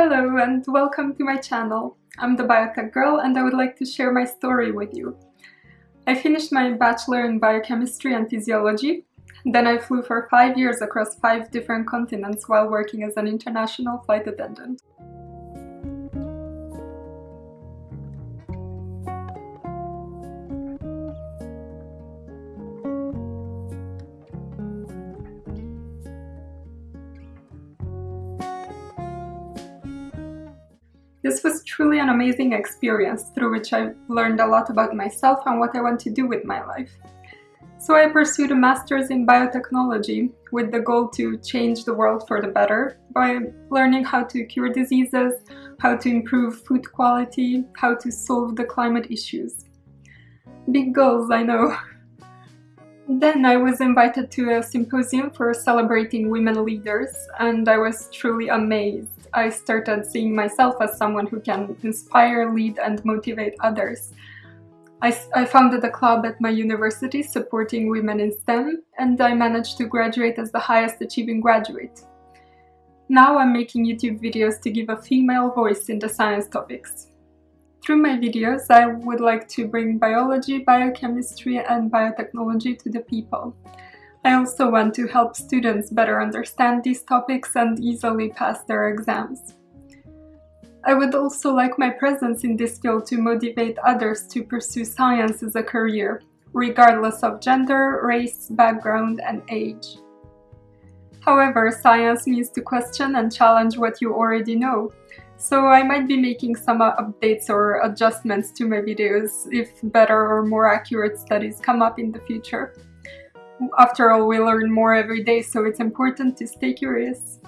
Hello and welcome to my channel. I'm the Biotech Girl and I would like to share my story with you. I finished my bachelor in biochemistry and physiology. Then I flew for five years across five different continents while working as an international flight attendant. This was truly an amazing experience through which I learned a lot about myself and what I want to do with my life. So I pursued a master's in biotechnology with the goal to change the world for the better by learning how to cure diseases, how to improve food quality, how to solve the climate issues. Big goals, I know. Then I was invited to a symposium for celebrating women leaders and I was truly amazed I started seeing myself as someone who can inspire, lead and motivate others. I, I, founded a club at my university supporting women in STEM and I managed to graduate as the highest achieving graduate. Now I'm making YouTube videos to give a female voice in the science topics. Through my videos, I would like to bring biology, biochemistry and biotechnology to the people. I also want to help students better understand these topics and easily pass their exams. I would also like my presence in this field to motivate others to pursue science as a career, regardless of gender, race, background and age. However, science means to question and challenge what you already know, so I might be making some updates or adjustments to my videos if better or more accurate studies come up in the future. After all, we learn more every day, so it's important to stay curious.